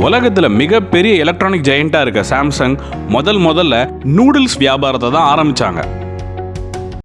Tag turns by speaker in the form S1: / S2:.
S1: உலகத்தில் மிகப்பெரிய எலக்ட்ரானிக் ஜெயண்டா இருக்க சாம்சங் முதல் முதல்ல நூடுல்ஸ் வியாபாரத்தை தான் ஆரம்பித்தாங்க